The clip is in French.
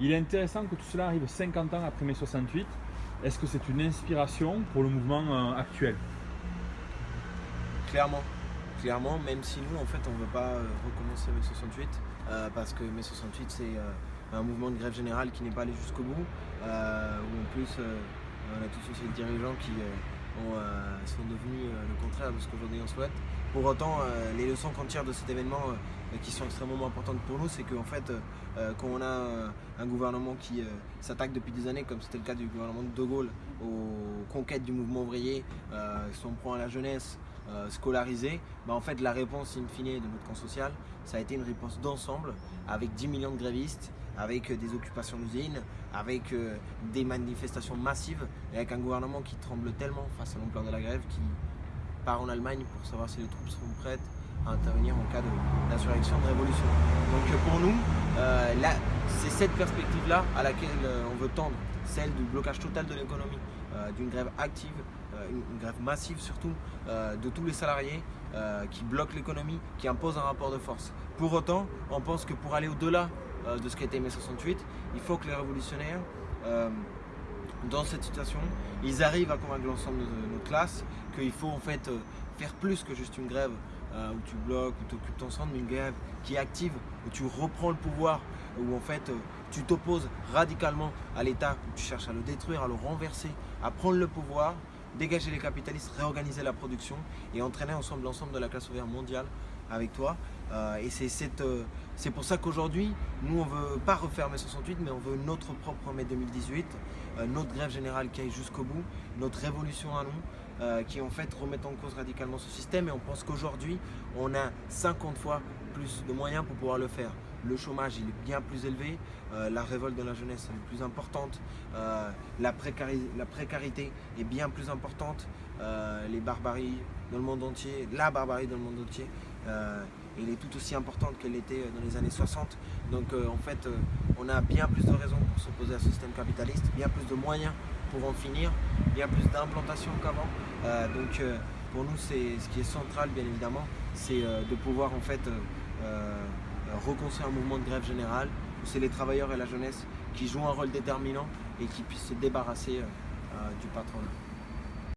Il est intéressant que tout cela arrive 50 ans après mai 68. Est-ce que c'est une inspiration pour le mouvement actuel? Clairement, clairement, même si nous en fait on ne veut pas recommencer mai 68, parce que mai 68 c'est un mouvement de grève générale qui n'est pas allé jusqu'au bout, où en plus on a tous aussi des dirigeants qui euh, sont devenus euh, le contraire de ce qu'aujourd'hui on souhaite. Pour autant, euh, les leçons qu'on tire de cet événement qui sont extrêmement importantes pour nous, c'est qu'en fait, quand on a un gouvernement qui s'attaque depuis des années, comme c'était le cas du gouvernement de De Gaulle, aux conquêtes du mouvement ouvrier, si on prend à la jeunesse, scolarisée, bah en fait la réponse in fine de notre camp social, ça a été une réponse d'ensemble avec 10 millions de grévistes, avec des occupations d'usines, avec euh, des manifestations massives et avec un gouvernement qui tremble tellement face à l'ampleur de la grève qui en Allemagne pour savoir si les troupes seront prêtes à intervenir en cas d'insurrection, de, révolution. Donc euh, pour nous, euh, c'est cette perspective-là à laquelle on veut tendre, celle du blocage total de l'économie, d'une grève active, une, grève massive surtout, de tous les salariés qui bloquent l'économie, qui imposent un rapport de force. Pour autant, on pense que pour aller au-delà euh, de ce qu'était mai 68. Il faut que les révolutionnaires, euh, dans cette situation, ils arrivent à convaincre l'ensemble de notre classe qu'il faut en fait euh, faire plus que juste une grève où tu bloques, où tu occupes ton centre, mais une grève qui est active, où tu reprends le pouvoir, où en fait tu t'opposes radicalement à l'État, où tu cherches à le détruire, à le renverser, à prendre le pouvoir, dégager les capitalistes, réorganiser la production et entraîner ensemble l'ensemble de la classe ouvrière mondiale avec toi. Euh, et euh, c'est pour ça qu'aujourd'hui, nous on ne veut pas refaire mai 68, mais on veut notre propre mai 2018, euh, notre grève générale qui aille jusqu'au bout, notre révolution à nous, qui en fait remet en cause radicalement ce système. Et on pense qu'aujourd'hui, on a 50 fois de moyens pour pouvoir le faire. Le chômage il est bien plus élevé, la révolte de la jeunesse est plus importante, la, la, précarité est bien plus importante, les barbaries dans le monde entier, la barbarie dans le monde entier elle est tout aussi importante qu'elle était dans les années 60. Donc euh, en fait, euh, on a bien plus de raisons pour s'opposer à ce système capitaliste, bien plus de moyens pour en finir, bien plus d'implantation qu'avant. Euh, donc pour nous, c'est ce qui est central, bien évidemment, c'est de pouvoir en fait reconstruire un mouvement de grève générale où c'est les travailleurs et la jeunesse qui jouent un rôle déterminant et qui puissent se débarrasser du patronat.